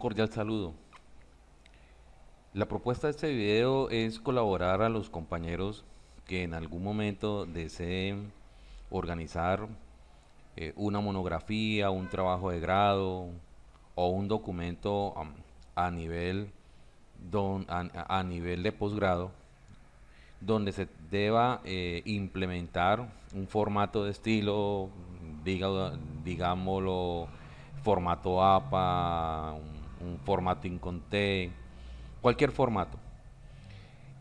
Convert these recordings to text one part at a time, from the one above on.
cordial saludo. La propuesta de este video es colaborar a los compañeros que en algún momento deseen organizar eh, una monografía, un trabajo de grado o un documento a nivel a, nivel de posgrado donde se deba eh, implementar un formato de estilo, diga, digámoslo, formato APA, formato INCONTE, cualquier formato.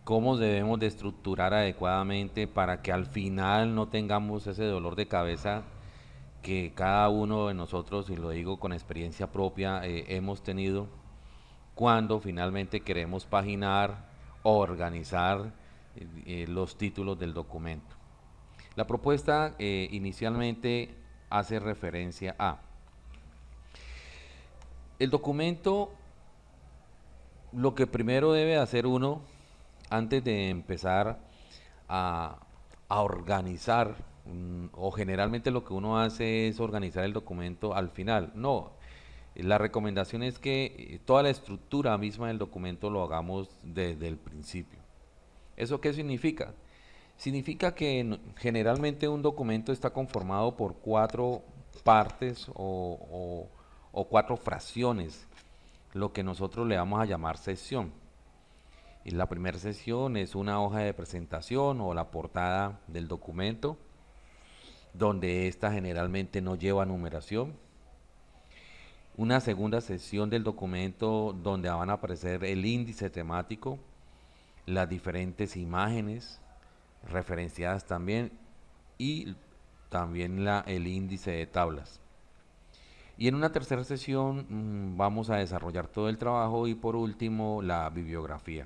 Cómo debemos de estructurar adecuadamente para que al final no tengamos ese dolor de cabeza que cada uno de nosotros, y lo digo con experiencia propia, eh, hemos tenido cuando finalmente queremos paginar o organizar eh, eh, los títulos del documento. La propuesta inicialmente hace referencia a el documento, lo que primero debe hacer uno antes de empezar a, organizar, mm, o generalmente lo que uno hace es organizar el documento al final. No, la recomendación es que eh, toda la estructura misma del documento lo hagamos desde el principio. ¿Eso qué significa? Significa que generalmente un documento está conformado por cuatro partes o, cuatro fracciones, lo que nosotros le vamos a llamar sesión. Y la primera sesión es una hoja de presentación o la portada del documento, donde esta generalmente no lleva numeración una segunda sesión del documento donde van a aparecer el índice temático, las diferentes imágenes referenciadas también y también la, el índice de tablas. Y en una tercera sesión mm, vamos a desarrollar todo el trabajo y por último la bibliografía.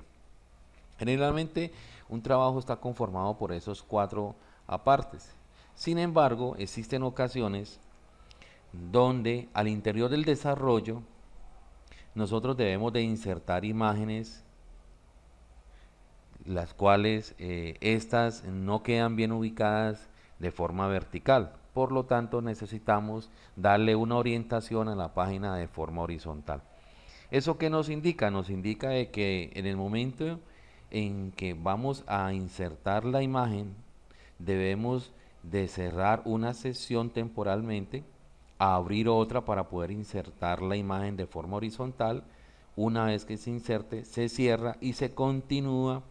Generalmente un trabajo está conformado por esos cuatro apartes. Sin embargo, existen ocasiones donde al interior del desarrollo nosotros debemos de insertar imágenes las cuales eh, estas no quedan bien ubicadas de forma vertical por lo tanto necesitamos darle una orientación a la página de forma horizontal ¿eso qué nos indica? nos indica de que en el momento en que vamos a insertar la imagen debemos de cerrar una sesión temporalmente abrir otra para poder insertar la imagen de forma horizontal. Una vez que se inserte, se cierra y se continúa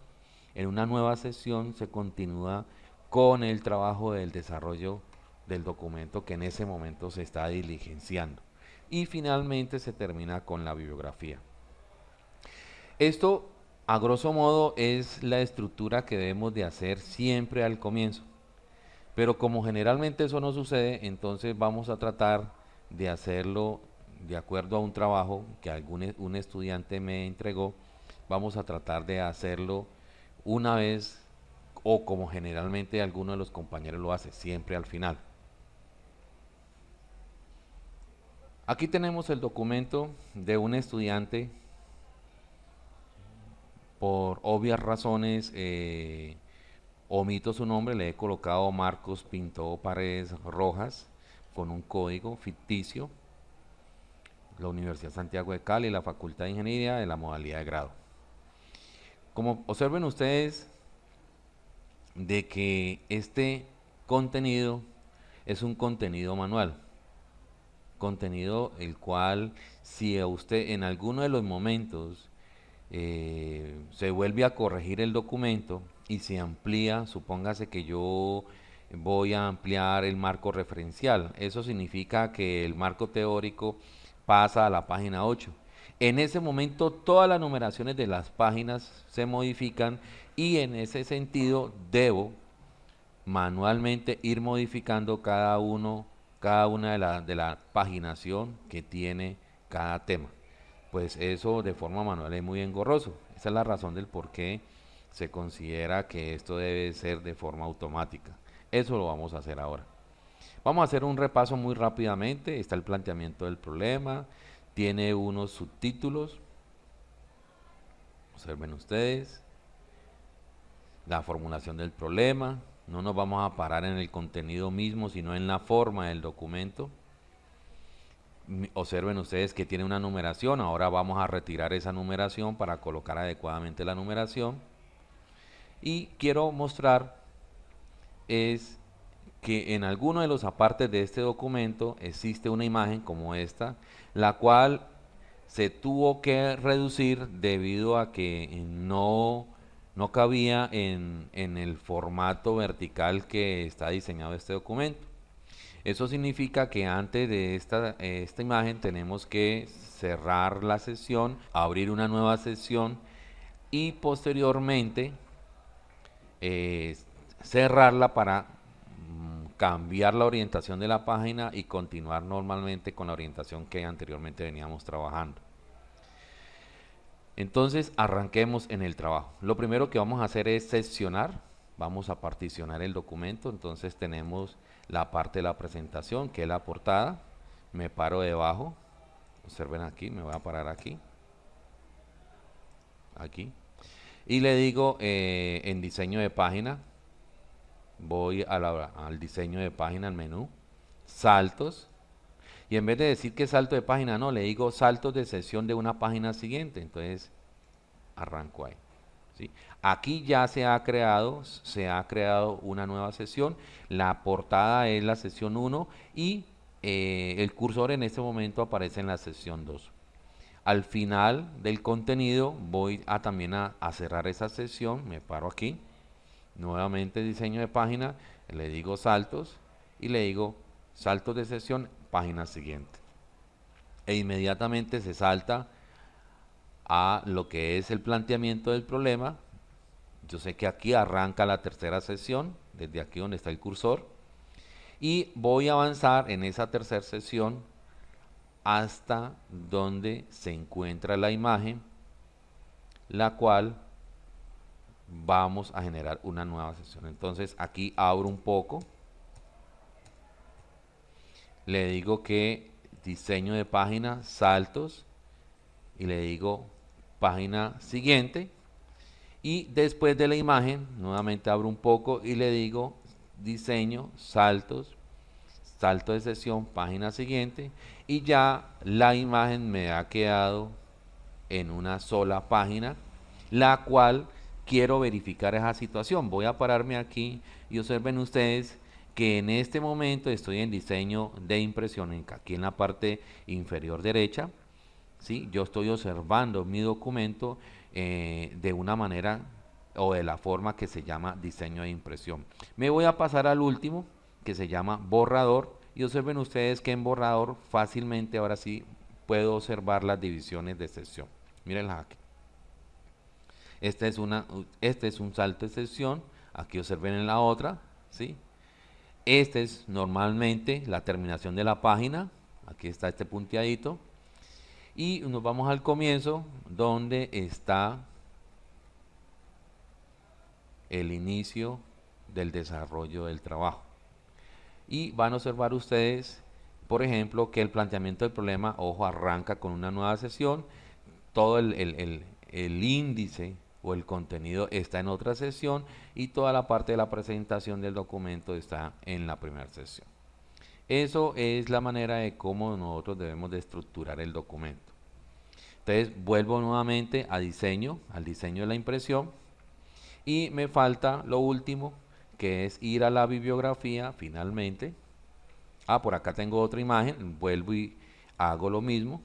en una nueva sesión, se continúa con el trabajo del desarrollo del documento que en ese momento se está diligenciando. Y finalmente se termina con la bibliografía. Esto, a grosso modo, es la estructura que debemos de hacer siempre al comienzo. Pero como generalmente eso no sucede, entonces vamos a tratar de hacerlo de acuerdo a un trabajo que algún e, un estudiante me entregó, vamos a tratar de hacerlo una vez o como generalmente alguno de los compañeros lo hace, siempre al final. Aquí tenemos el documento de un estudiante, por obvias razones, eh, omito su nombre, le he colocado Marcos Pinto Paredes Rojas con un código ficticio, la Universidad Santiago de Cali, la Facultad de Ingeniería de la modalidad de grado. Como observen ustedes de que este contenido es un contenido manual, contenido el cual si a usted en alguno de los momentos eh, se vuelve a corregir el documento, y se amplía, supóngase que yo voy a ampliar el marco referencial. Eso significa que el marco teórico pasa a la página 8. En ese momento todas las numeraciones de las páginas se modifican y en ese sentido debo manualmente ir modificando cada uno, cada una de la, de la paginación que tiene cada tema. Pues eso de forma manual es muy engorroso. Esa es la razón del por qué se considera que esto debe ser de forma automática. Eso lo vamos a hacer ahora. Vamos a hacer un repaso muy rápidamente. Está el planteamiento del problema. Tiene unos subtítulos. Observen ustedes. La formulación del problema. No nos vamos a parar en el contenido mismo, sino en la forma del documento. observen ustedes que tiene una numeración. Ahora vamos a retirar esa numeración para colocar adecuadamente la numeración. Y quiero mostrar es que en alguno de los apartes de este documento existe una imagen como esta, la cual se tuvo que reducir debido a que no, no cabía en, el formato vertical que está diseñado este documento. Eso significa que antes de esta, esta imagen tenemos que cerrar la sesión, abrir una nueva sesión y posteriormente eh, cerrarla para mm, cambiar la orientación de la página y continuar normalmente con la orientación que anteriormente veníamos trabajando. Entonces arranquemos en el trabajo. Lo primero que vamos a hacer es seccionar. Vamos a particionar el documento. Entonces tenemos la parte de la presentación, que es la portada. Me paro debajo. Observen aquí, me voy a parar aquí. Aquí. Y le digo eh, en diseño de página. Voy al diseño de página, al menú. Saltos. Y en vez de decir que salto de página, no, le digo saltos de sesión de una página siguiente. Entonces, arranco ahí. Aquí ya se ha creado, se ha creado una nueva sesión. La portada es la sesión 1 y eh, el cursor en este momento aparece en la sesión 2. Al final del contenido voy a también a, a cerrar esa sesión, me paro aquí, nuevamente diseño de página, le digo saltos y le digo saltos de sesión, página siguiente. E inmediatamente se salta a lo que es el planteamiento del problema. Yo sé que aquí arranca la tercera sesión, desde aquí donde está el cursor. Y voy a avanzar en esa tercera sesión hasta donde se encuentra la imagen, la cual vamos a generar una nueva sesión. Entonces aquí abro un poco. Le digo que diseño de página, saltos, y le digo página siguiente y después de la imagen nuevamente abro un poco y le digo diseño, saltos, salto de sesión, página siguiente y ya la imagen me ha quedado en una sola página la cual quiero verificar esa situación. Voy a pararme aquí y observen ustedes que en este momento estoy en diseño de impresión, aquí en la parte inferior derecha ¿sí? Yo estoy observando mi documento eh, de una manera o de la forma que se llama diseño de impresión. Me voy a pasar al último, que se llama borrador, y observen ustedes que en borrador fácilmente ahora sí puedo observar las divisiones de sección. Mírenlas aquí. Este es, una, este es un salto de sección, aquí observen en la otra, ¿sí? Este es normalmente la terminación de la página, aquí está este punteadito, y nos vamos al comienzo donde está el inicio del desarrollo del trabajo. Y van a observar ustedes, por ejemplo, que el planteamiento del problema, ojo, arranca con una nueva sesión, todo el, el índice o el contenido está en otra sesión y toda la parte de la presentación del documento está en la primera sesión. Eso es la manera de cómo nosotros debemos de estructurar el documento. Entonces vuelvo nuevamente a diseño, al diseño de la impresión y me falta lo último que es ir a la bibliografía finalmente. Ah, por acá tengo otra imagen, vuelvo y hago lo mismo.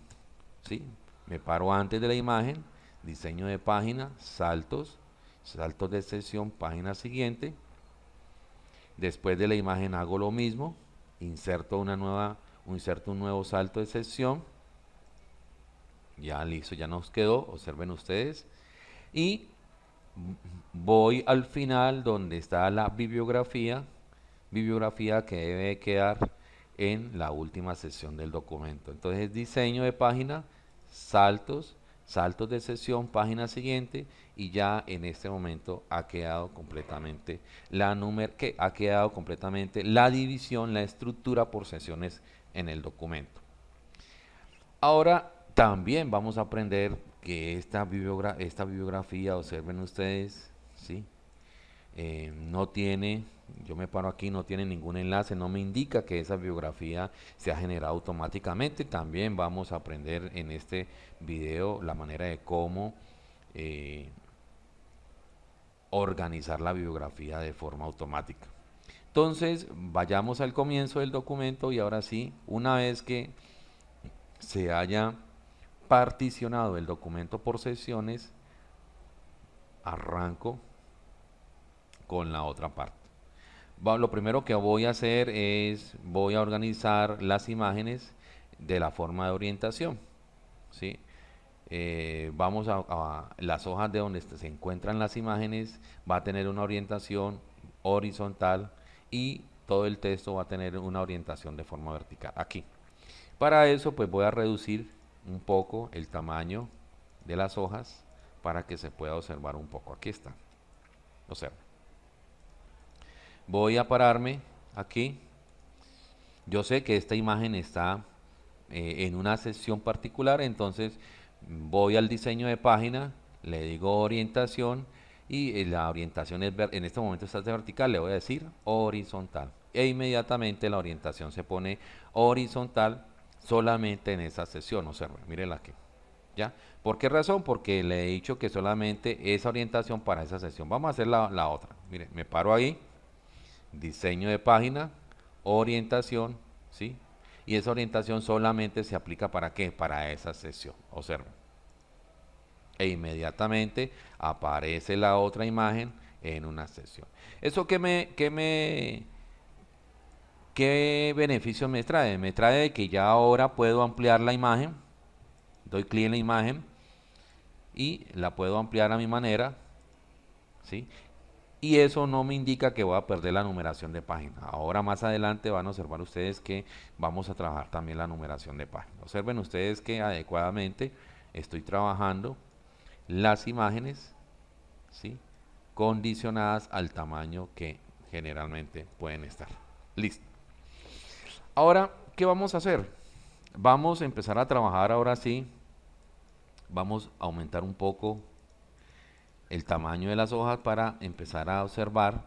¿sí? Me paro antes de la imagen, diseño de página, saltos, saltos de sesión, página siguiente. Después de la imagen hago lo mismo, inserto una nueva, inserto un nuevo salto de sesión. Ya listo, ya nos quedó, observen ustedes. Y voy al final donde está la bibliografía, bibliografía que debe quedar en la última sesión del documento. Entonces diseño de página, saltos, saltos de sesión, página siguiente y ya en este momento ha quedado completamente la número que ha quedado completamente la división, la estructura por sesiones en el documento. Ahora también vamos a aprender que esta, esta bibliografía, observen ustedes, ¿sí? Eh, no tiene yo me paro aquí, no tiene ningún enlace, no me indica que esa biografía se ha generado automáticamente. También vamos a aprender en este video la manera de cómo eh, organizar la biografía de forma automática. Entonces, vayamos al comienzo del documento y ahora sí, una vez que se haya particionado el documento por sesiones, arranco con la otra parte. Lo primero que voy a hacer es, voy a organizar las imágenes de la forma de orientación. ¿sí? Eh, vamos a, las hojas de donde se encuentran las imágenes, va a tener una orientación horizontal y todo el texto va a tener una orientación de forma vertical, aquí. Para eso pues voy a reducir un poco el tamaño de las hojas para que se pueda observar un poco. Aquí está. Observa. Voy a pararme aquí. Yo sé que esta imagen está eh, en una sección particular, entonces voy al diseño de página, le digo orientación y eh, la orientación es en este momento está de vertical, le voy a decir horizontal. E inmediatamente la orientación se pone horizontal solamente en esa sección, observen, mírenla aquí. ¿Ya? ¿Por qué razón? Porque le he dicho que solamente esa orientación para esa sección. Vamos a hacer la, la otra. Miren, me paro ahí, diseño de página, orientación, ¿sí? Y esa orientación solamente se aplica para qué? Para esa sección. Observen. E inmediatamente aparece la otra imagen en una sección. ¿Eso qué me, qué me, qué beneficio me trae? Me trae que ya ahora puedo ampliar la imagen. Doy clic en la imagen y la puedo ampliar a mi manera. ¿sí? Y eso no me indica que voy a perder la numeración de página. Ahora más adelante van a observar ustedes que vamos a trabajar también la numeración de página. Observen ustedes que adecuadamente estoy trabajando las imágenes ¿sí? condicionadas al tamaño que generalmente pueden estar. Listo. Ahora, ¿qué vamos a hacer? Vamos a empezar a trabajar ahora sí. Vamos a aumentar un poco el tamaño de las hojas para empezar a observar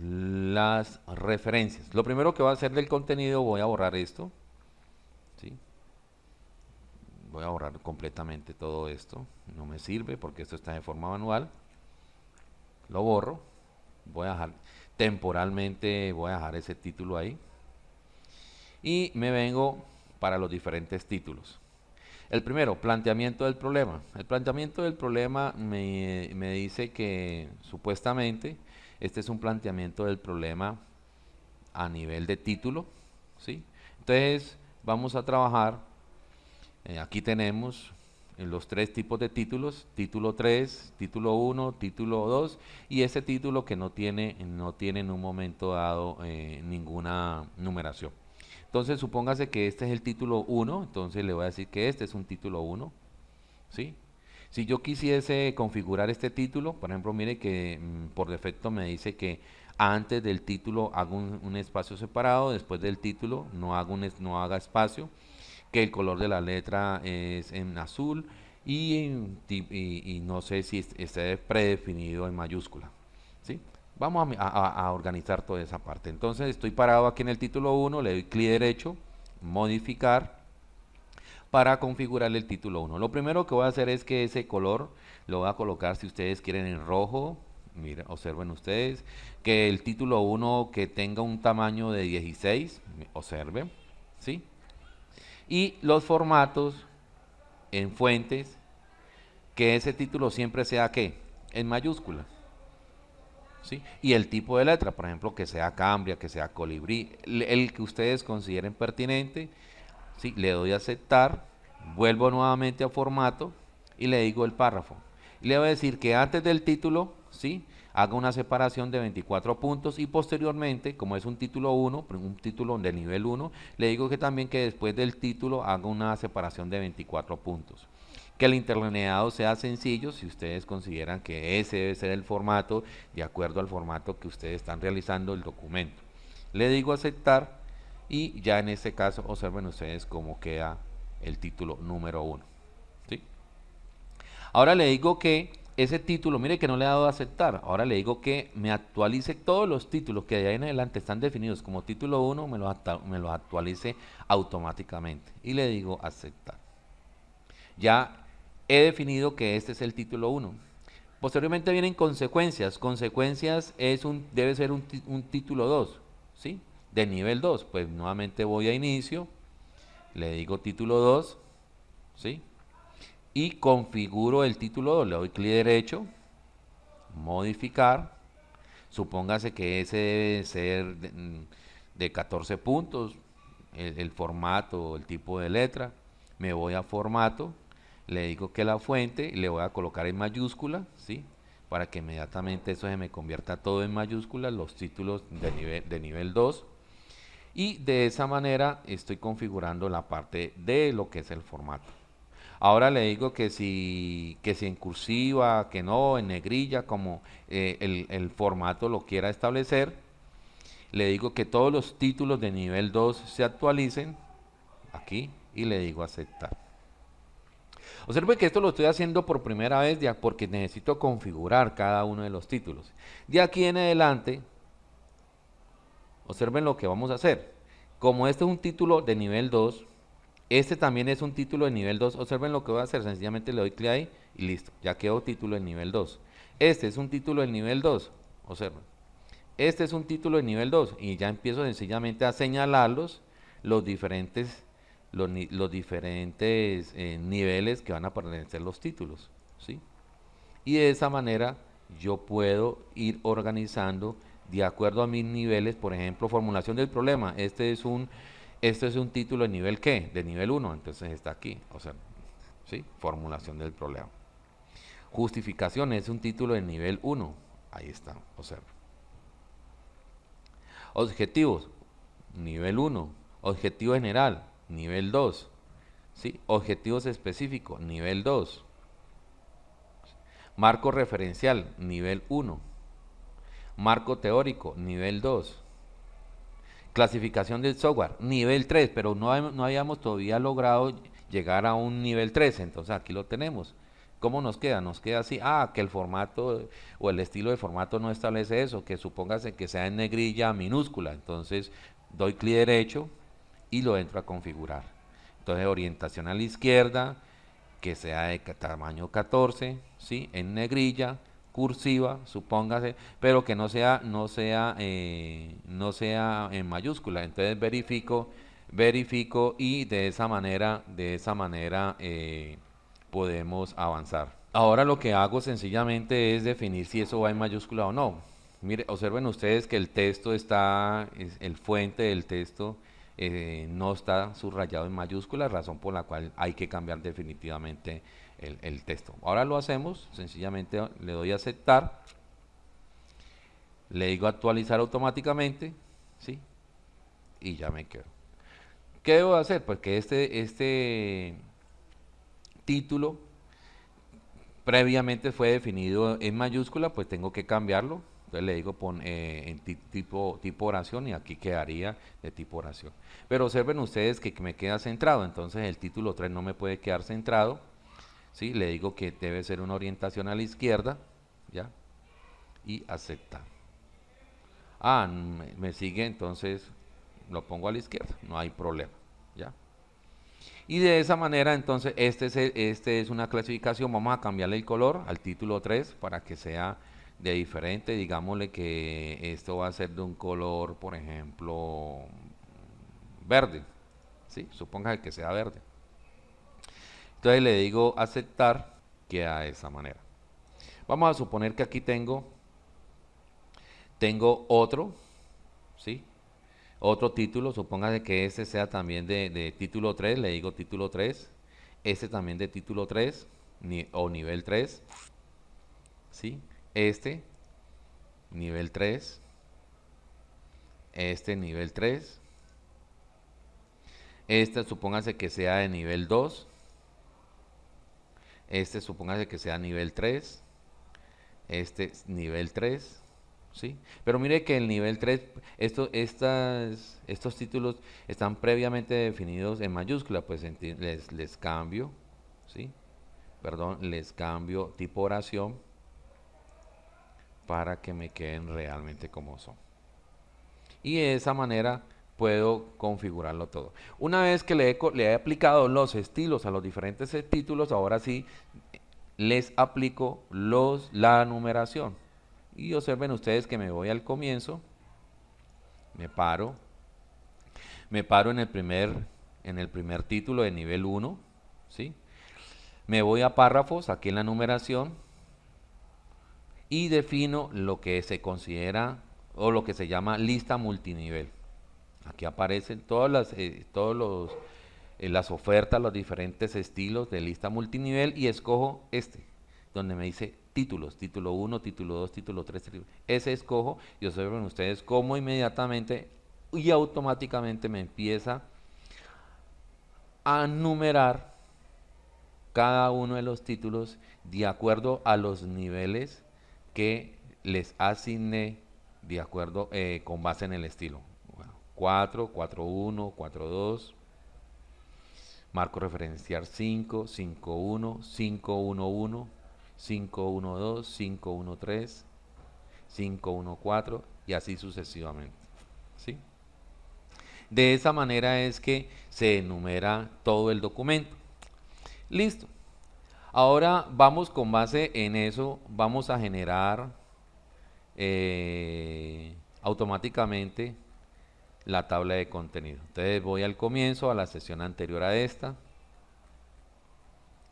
las referencias. Lo primero que voy a hacer del contenido, voy a borrar esto. ¿sí? Voy a borrar completamente todo esto. No me sirve porque esto está de forma manual. Lo borro. Voy a dejar temporalmente, voy a dejar ese título ahí. Y me vengo para los diferentes títulos. El primero, planteamiento del problema. El planteamiento del problema me, dice que supuestamente este es un planteamiento del problema a nivel de título. ¿sí? Entonces vamos a trabajar, eh, aquí tenemos los tres tipos de títulos, título 3, título 1, título 2 y ese título que no tiene, no tiene en un momento dado eh, ninguna numeración. Entonces, supóngase que este es el título 1, entonces le voy a decir que este es un título 1, ¿sí? Si yo quisiese configurar este título, por ejemplo, mire que mm, por defecto me dice que antes del título hago un, espacio separado, después del título no, hago un, no haga espacio, que el color de la letra es en azul y, y no sé si esté predefinido en mayúscula. Vamos a, organizar toda esa parte. Entonces estoy parado aquí en el título 1, le doy clic derecho, modificar, para configurar el título 1. Lo primero que voy a hacer es que ese color lo voy a colocar si ustedes quieren en rojo. Miren, observen ustedes que el título 1 que tenga un tamaño de 16, observen, ¿sí? Y los formatos en fuentes, que ese título siempre sea ¿qué? En mayúsculas. Y el tipo de letra, por ejemplo, que sea Cambria, que sea Colibrí, el que ustedes consideren pertinente, ¿sí? Le doy a aceptar, vuelvo nuevamente a formato y le digo el párrafo. Le voy a decir que antes del título, ¿sí? Haga una separación de 24 puntos y posteriormente, como es un título 1, un título de nivel 1, le digo que también que después del título haga una separación de 24 puntos que el interlineado sea sencillo si ustedes consideran que ese debe ser el formato de acuerdo al formato que ustedes están realizando el documento. Le digo aceptar y ya en este caso observen ustedes cómo queda el título número 1. Ahora le digo que ese título, mire que no le he dado a aceptar. Ahora le digo que me actualice todos los títulos que de ahí en adelante están definidos como título 1, me los, me los actualice automáticamente. Y le digo aceptar. Ya he definido que este es el título 1. Posteriormente vienen consecuencias. Consecuencias es un, debe ser un, un título 2, ¿sí? De nivel 2. Pues nuevamente voy a inicio, le digo título 2, ¿sí? y configuro el título 2. Le doy clic derecho, modificar. Supóngase que ese debe ser de, 14 puntos, el, formato, el tipo de letra. Me voy a formato, le digo que la fuente, le voy a colocar en mayúscula, ¿sí? Para que inmediatamente eso se me convierta todo en mayúscula, los títulos de nivel, de nivel 2. Y de esa manera estoy configurando la parte de lo que es el formato. Ahora le digo que si, que si en cursiva, que no, en negrilla, como eh, el, el, formato lo quiera establecer. Le digo que todos los títulos de nivel 2 se actualicen aquí y le digo aceptar. Observe que esto lo estoy haciendo por primera vez ya porque necesito configurar cada uno de los títulos. De aquí en adelante, observen lo que vamos a hacer. Como este es un título de nivel 2, este también es un título de nivel 2. Observen lo que voy a hacer. Sencillamente le doy clic ahí y listo. Ya quedó título de nivel 2. Este es un título de nivel 2. Observen. Este es un título de nivel 2. Y ya empiezo sencillamente a señalarlos los diferentes, los, diferentes eh, niveles que van a pertenecer los títulos. ¿sí? Y de esa manera yo puedo ir organizando de acuerdo a mis niveles. Por ejemplo, formulación del problema. Este es un este es un título de nivel qué? De nivel 1, entonces está aquí, o sea, ¿sí? Formulación del problema. Justificación es un título de nivel 1, ahí está, observa. Objetivos, nivel 1. Objetivo general, nivel 2. ¿sí? Objetivos específicos, nivel 2. Marco referencial, nivel 1. Marco teórico, nivel 2 Clasificación del software, nivel 3, pero no, no habíamos todavía logrado llegar a un nivel 3, entonces aquí lo tenemos. ¿Cómo nos queda? Nos queda así, ah, que el formato o el estilo de formato no establece eso, que supóngase que sea en negrilla minúscula, entonces doy clic derecho y lo entro a configurar. Entonces orientación a la izquierda, que sea de tamaño 14, ¿sí? en negrilla, cursiva, supóngase, pero que no sea, no sea, eh, no sea en mayúscula. Entonces verifico, verifico y de esa manera, de esa manera eh, podemos avanzar. Ahora lo que hago sencillamente es definir si eso va en mayúscula o no. Mire, observen ustedes que el texto está, el fuente del texto eh, no está subrayado en mayúscula, razón por la cual hay que cambiar definitivamente el, texto. Ahora lo hacemos, sencillamente le doy a aceptar, le digo actualizar automáticamente, ¿sí? Y ya me quedo. ¿Qué debo hacer? Pues que este, este título previamente fue definido en mayúscula, pues tengo que cambiarlo. Entonces le digo pon, eh, en tipo, tipo oración y aquí quedaría de tipo oración. Pero observen ustedes que me queda centrado, entonces el título 3 no me puede quedar centrado ¿sí? Le digo que debe ser una orientación a la izquierda, ¿ya? Y aceptar. Ah, me, sigue, entonces lo pongo a la izquierda, no hay problema, ¿ya? Y de esa manera, entonces, este es, este es una clasificación, vamos a cambiarle el color al título 3 para que sea de diferente, digámosle que esto va a ser de un color, por ejemplo, verde, ¿sí? Suponga que sea verde. Entonces le digo aceptar, queda de esa manera. Vamos a suponer que aquí tengo, tengo otro, ¿sí? Otro título, supóngase que este sea también de, título 3, le digo título 3, este también de título 3 o nivel 3, ¿sí? Este, nivel 3, este nivel 3, este supóngase que sea de nivel 2, este supóngase que sea nivel 3. Este nivel 3. ¿sí? Pero mire que el nivel 3, esto, estas, estos títulos están previamente definidos en mayúscula. Pues les, les cambio. ¿sí? Perdón, les cambio tipo oración. Para que me queden realmente como son. Y de esa manera puedo configurarlo todo. Una vez que le he, le he aplicado los estilos a los diferentes títulos, ahora sí les aplico los, la numeración. Y observen ustedes que me voy al comienzo, me paro, me paro en el primer, en el primer título de nivel 1, ¿sí? me voy a párrafos, aquí en la numeración, y defino lo que se considera o lo que se llama lista multinivel. Aquí aparecen todas las, eh, todos los, eh, las ofertas, los diferentes estilos de lista multinivel y escojo este, donde me dice títulos, título 1, título 2, título 3, ese escojo y observen ustedes cómo inmediatamente y automáticamente me empieza a numerar cada uno de los títulos de acuerdo a los niveles que les asigné de acuerdo eh, con base en el estilo. 4, 4, 1, 4, 2, marco referencial 5, 5, 1, 5, 1, 1, 5, 1, 2, 5, 1, 3, 5, 1, 4 y así sucesivamente. ¿sí? De esa manera es que se enumera todo el documento. Listo. Ahora vamos con base en eso, vamos a generar eh, automáticamente la tabla de contenido. Entonces voy al comienzo, a la sesión anterior a esta.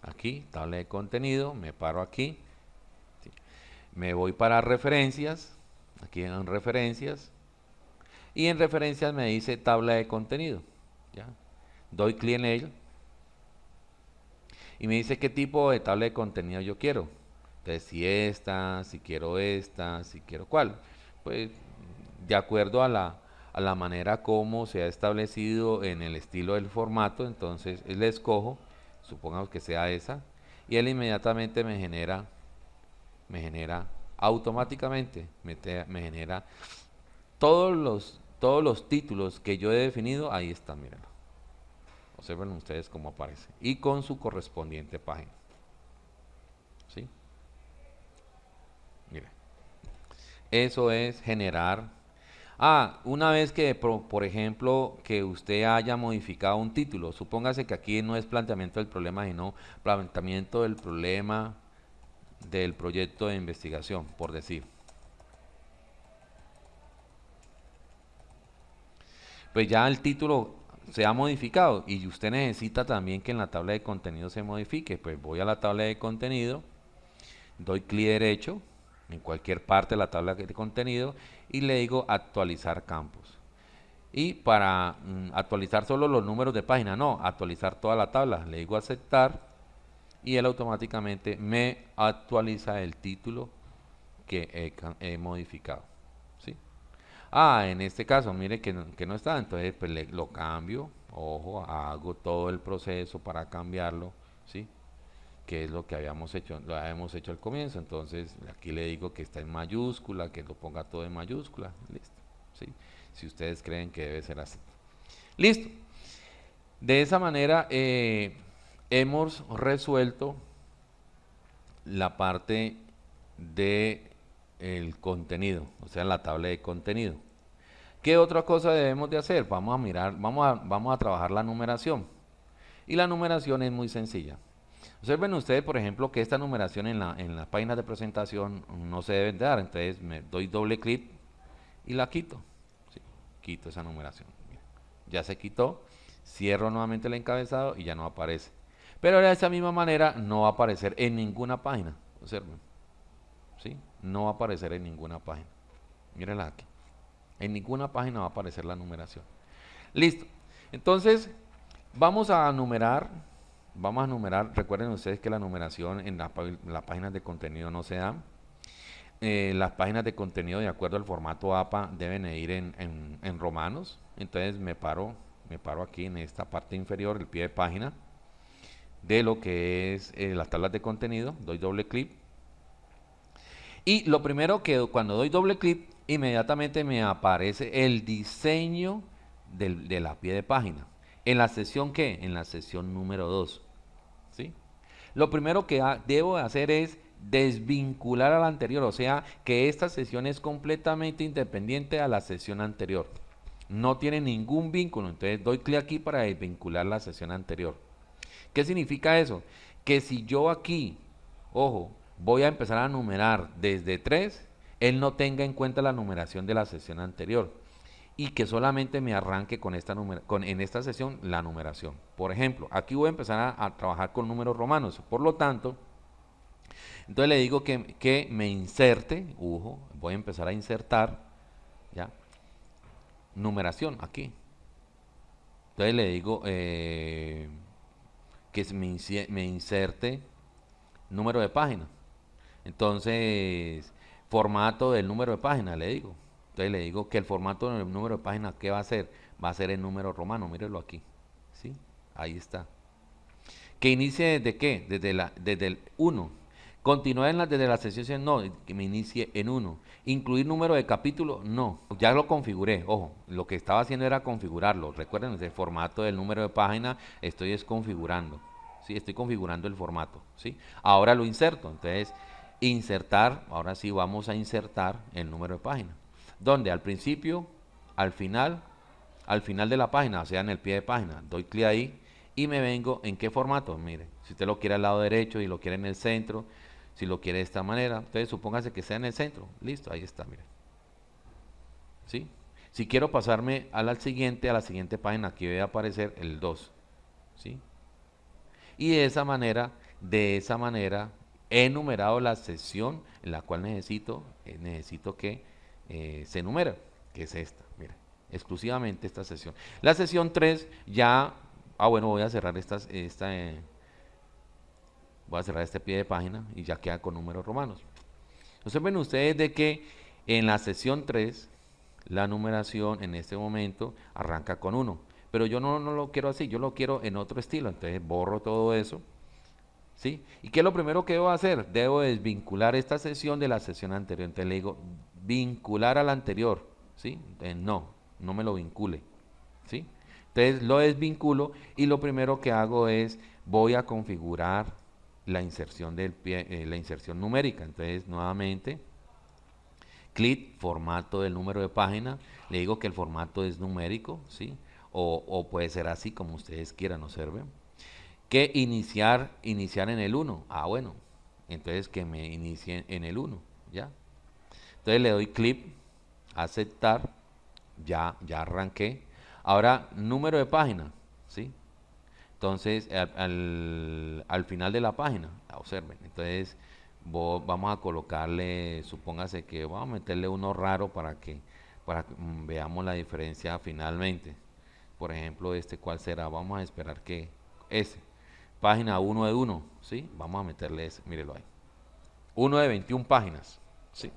Aquí, tabla de contenido, me paro aquí. Me voy para referencias, aquí en referencias. Y en referencias me dice tabla de contenido. Doy clic en él. Y me dice qué tipo de tabla de contenido yo quiero. Entonces, si esta, si quiero esta, si quiero cuál. Pues de acuerdo a la, a la manera como se ha establecido en el estilo del formato, entonces le escojo, supongamos que sea esa, y él inmediatamente me genera, me genera automáticamente, me, me genera todos los, todos los títulos que yo he definido, ahí están, miren. Observen ustedes cómo aparece. Y con su correspondiente página. ¿Sí? Miren. Eso es generar Ah, una vez que, por, ejemplo, que usted haya modificado un título, supóngase que aquí no es planteamiento del problema, sino planteamiento del problema del proyecto de investigación, por decir. Pues ya el título se ha modificado y usted necesita también que en la tabla de contenido se modifique. Pues voy a la tabla de contenido, doy clic derecho en cualquier parte de la tabla de contenido y le digo actualizar campos. Y para mm, actualizar solo los números de página, no, actualizar toda la tabla, le digo aceptar y él automáticamente me actualiza el título que he, modificado. Ah, en este caso, mire que no, está, entonces pues lo cambio, ojo, hago todo el proceso para cambiarlo, ¿sí? que es lo que habíamos hecho, lo habíamos hecho al comienzo. Entonces aquí le digo que está en mayúscula, que lo ponga todo en mayúscula. Listo. ¿sí? Si ustedes creen que debe ser así. Listo. De esa manera eh, hemos resuelto la parte de el contenido, o sea, la tabla de contenido. ¿Qué otra cosa debemos de hacer? Vamos a mirar, vamos a, vamos a trabajar la numeración. Y la numeración es muy sencilla. Observen ustedes, por ejemplo, que esta numeración en, la, en las páginas de presentación no se debe dar. Entonces me doy doble clic y la quito. quito esa numeración. Ya se quitó. Cierro nuevamente el encabezado y ya no aparece. Pero de esa misma manera no va a aparecer en ninguna página. Observen. ¿Sí? No va a aparecer en ninguna página. Mírenla aquí. En ninguna página va a aparecer la numeración. Listo. Entonces, vamos a numerar Vamos a numerar, recuerden ustedes que la numeración en las páginas de contenido no se da. Eh, las páginas de contenido de acuerdo al formato APA deben ir en, romanos. Entonces me paro, me paro aquí en esta parte inferior, el pie de página, de lo que es eh, las tablas de contenido. Doy doble clic. Y lo primero que cuando doy doble clic, inmediatamente me aparece el diseño de la pie de página. ¿En la sesión qué? En la sesión número 2. Lo primero que debo hacer es desvincular a la anterior, o sea, que esta sesión es completamente independiente a la sesión anterior. No tiene ningún vínculo, entonces doy clic aquí para desvincular la sesión anterior. ¿Qué significa eso? Que si yo aquí, ojo, voy a empezar a numerar desde 3, él no tenga en cuenta la numeración de la sesión anterior y que solamente me arranque con esta con, en esta sesión la numeración. Por ejemplo, aquí voy a empezar a, trabajar con números romanos. Por lo tanto, entonces le digo que, que me inserte, ojo, voy a empezar a insertar, ¿ya? Numeración aquí. Entonces le digo eh, que me, me inserte número de página. Entonces, formato del número de página, le digo. Entonces le digo que el formato del número de página, ¿qué va a ser? Va a ser el número romano, mírelo aquí. ¿Sí? Ahí está. ¿Que inicie desde qué? Desde, la, desde el 1. Continuar en la, desde la sesión, no, que me inicie en 1. Incluir número de capítulo, no. Ya lo configuré, ojo, lo que estaba haciendo era configurarlo. Recuerden, el formato del número de página estoy desconfigurando. ¿sí? Estoy configurando el formato. ¿sí? Ahora lo inserto. Entonces, insertar, ahora sí vamos a insertar el número de página. Donde al principio, al final, al final de la página, o sea, en el pie de página, doy clic ahí y me vengo en qué formato. Mire, si usted lo quiere al lado derecho y lo quiere en el centro, si lo quiere de esta manera, entonces supóngase que sea en el centro. Listo, ahí está, mire. ¿Sí? Si quiero pasarme a la siguiente, a la siguiente página, aquí debe aparecer el 2. ¿Sí? Y de esa manera, de esa manera, he numerado la sesión en la cual necesito, eh, necesito que eh, se numere, que es esta, mira, exclusivamente esta sesión. La sesión 3 ya, ah bueno, voy a cerrar esta, esta eh, voy a cerrar este pie de página y ya queda con números romanos. Entonces ven ustedes de que en la sesión 3 la numeración en este momento arranca con 1, pero yo no, no lo quiero así, yo lo quiero en otro estilo, entonces borro todo eso ¿Sí? ¿Y qué es lo primero que debo hacer? Debo desvincular esta sesión de la sesión anterior. Entonces le digo, vincular a la anterior. ¿Sí? no, no me lo vincule. ¿Sí? Entonces lo desvinculo y lo primero que hago es, voy a configurar la inserción, del pie, eh, la inserción numérica. Entonces nuevamente, clic, formato del número de página. Le digo que el formato es numérico. ¿sí? O, o puede ser así como ustedes quieran observen que iniciar, iniciar en el 1. Ah, bueno, entonces que me inicie en el 1, ¿ya? Entonces le doy clic, aceptar, ya, ya arranqué. Ahora, número de página, ¿sí? Entonces, al, al, final de la página, observen, entonces vamos a colocarle, supóngase que vamos a meterle uno raro para que, para que mm, veamos la diferencia finalmente. Por ejemplo, este cuál será, vamos a esperar que ese página 1 de 1, ¿sí? Vamos a meterle ese, mírelo ahí. 1 de 21 páginas, ¿sí?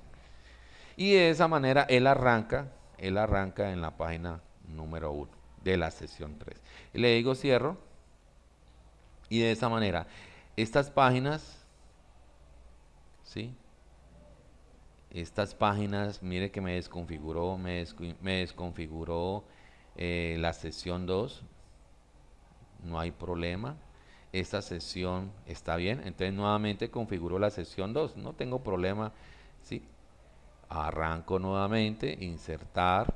Y de esa manera él arranca, él arranca en la página número 1 de la sesión 3. Y le digo cierro. Y de esa manera, estas páginas, ¿sí? Estas páginas, mire que me desconfiguró, me, desconfiguró eh, la sesión 2. No hay problema esta sesión está bien. Entonces nuevamente configuro la sesión 2. No tengo problema. ¿sí? Arranco nuevamente, insertar,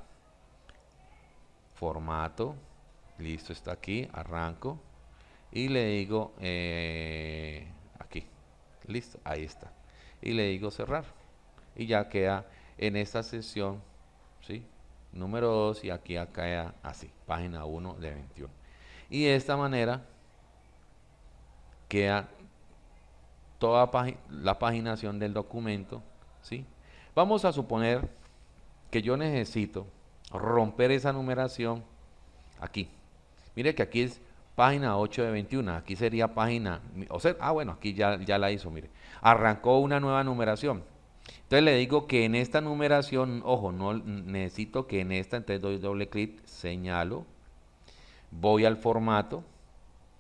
formato. Listo, está aquí. Arranco. Y le digo eh, aquí. Listo, ahí está. Y le digo cerrar. Y ya queda en esta sesión. ¿sí? Número 2 y aquí queda así. Página 1 de 21. Y de esta manera queda toda la paginación del documento. ¿sí? Vamos a suponer que yo necesito romper esa numeración aquí. Mire que aquí es página 8 de 21, aquí sería página, o sea, ah bueno, aquí ya, ya la hizo, mire. Arrancó una nueva numeración. Entonces le digo que en esta numeración, ojo, no necesito que en esta, entonces doy doble clic, señalo, voy al formato,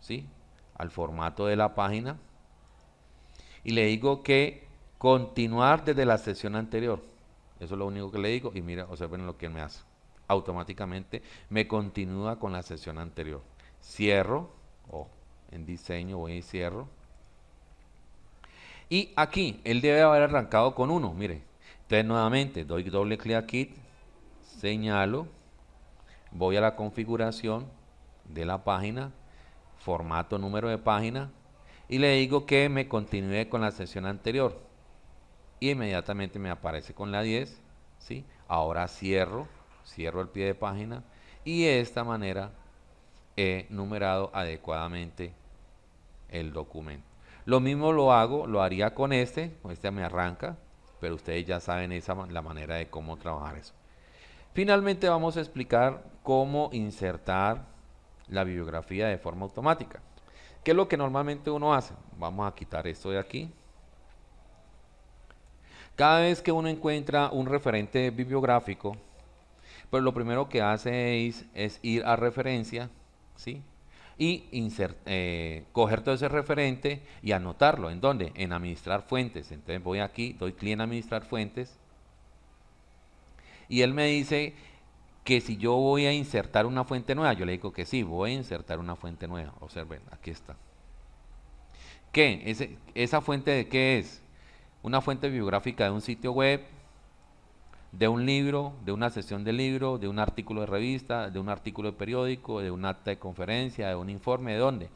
¿sí? Al formato de la página y le digo que continuar desde la sesión anterior. Eso es lo único que le digo y mira, observen lo que me hace. Automáticamente me continúa con la sesión anterior. Cierro, o en diseño voy y cierro. Y aquí, él debe haber arrancado con 1, mire. Entonces nuevamente doy doble clic aquí, señalo, voy a la configuración de la página, formato número de página y le digo que me continúe con la sesión anterior. Y inmediatamente me aparece con la 10, ¿sí? Ahora cierro, cierro el pie de página y de esta manera he numerado adecuadamente el documento. Lo mismo lo hago, lo haría con este, con este me arranca, pero ustedes ya saben esa, la manera de cómo trabajar eso. Finalmente vamos a explicar cómo insertar la bibliografía de forma automática. ¿Qué es lo que normalmente uno hace? Vamos a quitar esto de aquí. Cada vez que uno encuentra un referente bibliográfico, pues lo primero que hace es, ir a referencia, ¿sí? y insert, eh, coger todo ese referente y anotarlo. ¿En dónde? En administrar fuentes. Entonces voy aquí, doy clic en administrar fuentes. Y él me dice que si yo voy a insertar una fuente nueva, yo le digo que sí, voy a insertar una fuente nueva. Observen, aquí está. ¿Qué? ¿Esa fuente de qué es? Una fuente bibliográfica de un sitio web, de un libro, de una sesión de libro, de un artículo de revista, de un artículo de periódico, de un acta de conferencia, de un informe, ¿de dónde?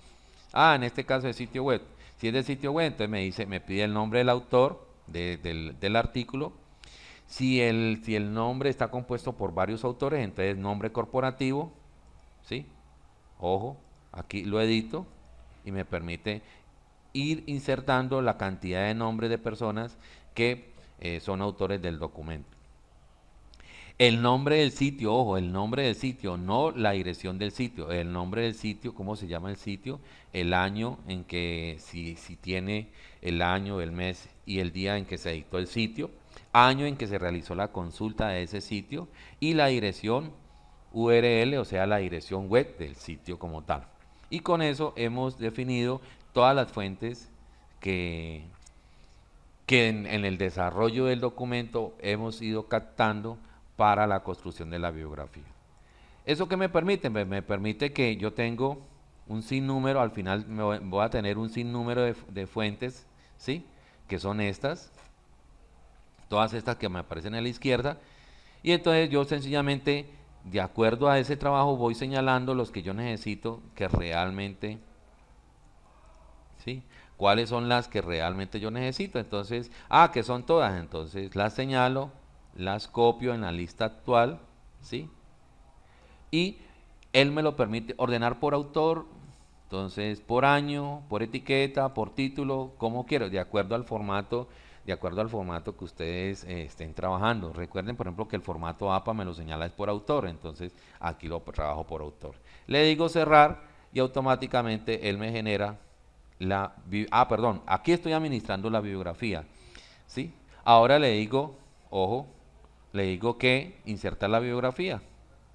Ah, en este caso de sitio web. Si es de sitio web, entonces me dice, me pide el nombre del autor del, artículo. Si el, si el nombre está compuesto por varios autores, entonces nombre corporativo, ¿sí? Ojo, aquí lo edito y me permite ir insertando la cantidad de nombres de personas que eh, son autores del documento. El nombre del sitio, ojo, el nombre del sitio, no la dirección del sitio, el nombre del sitio, cómo se llama el sitio, el año en que, si, si tiene el año, el mes y el día en que se editó el sitio, año en que se realizó la consulta de ese sitio y la dirección URL, o sea, la dirección web del sitio como tal. Y con eso hemos definido todas las fuentes que, que en el desarrollo del documento hemos ido captando para la construcción de la biografía. ¿Eso qué me permite? Me, permite que yo tengo un sinnúmero, al final me voy, a tener un sinnúmero de, de fuentes, ¿sí? Que son estas, todas estas que me aparecen a la izquierda, y entonces yo sencillamente, de acuerdo a ese trabajo, voy señalando los que yo necesito que realmente, ¿sí? ¿Cuáles son las que realmente yo necesito? Entonces, ah, que son todas, entonces las señalo, las copio en la lista actual, ¿sí? Y él me lo permite ordenar por autor, entonces por año, por etiqueta, por título, como quiero, de acuerdo al formato, de acuerdo al formato que ustedes eh, estén trabajando. Recuerden, por ejemplo, que el formato APA me lo señala es por autor, entonces aquí lo trabajo por autor. Le digo cerrar y automáticamente él me genera la... Ah, perdón, aquí estoy administrando la bibliografía, ¿sí? Ahora le digo, ojo, le digo que insertar la biografía.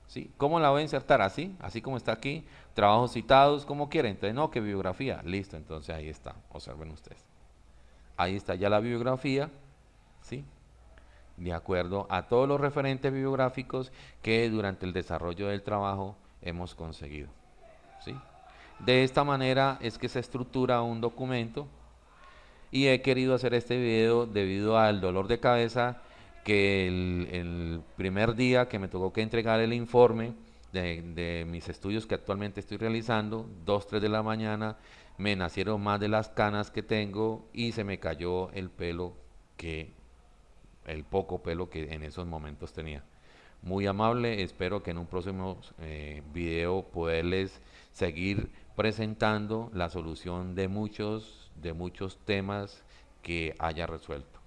¿sí? ¿Cómo la voy a insertar? Así, así como está aquí, trabajos citados, como quieren. Entonces, no, que biografía. Listo, entonces ahí está. Observen ustedes. Ahí está ya la biografía, ¿sí? De acuerdo a todos los referentes bibliográficos que durante el desarrollo del trabajo hemos conseguido. ¿sí? De esta manera es que se estructura un documento y he querido hacer este video debido al dolor de cabeza que el, primer día que me tocó que entregar el informe de, mis estudios que actualmente estoy realizando, 2, 3 de la mañana, me nacieron más de las canas que tengo y se me cayó el pelo que, el poco pelo que en esos momentos tenía. Muy amable, espero que en un próximo eh, video poderles seguir presentando la solución de muchos, de muchos temas que haya resuelto.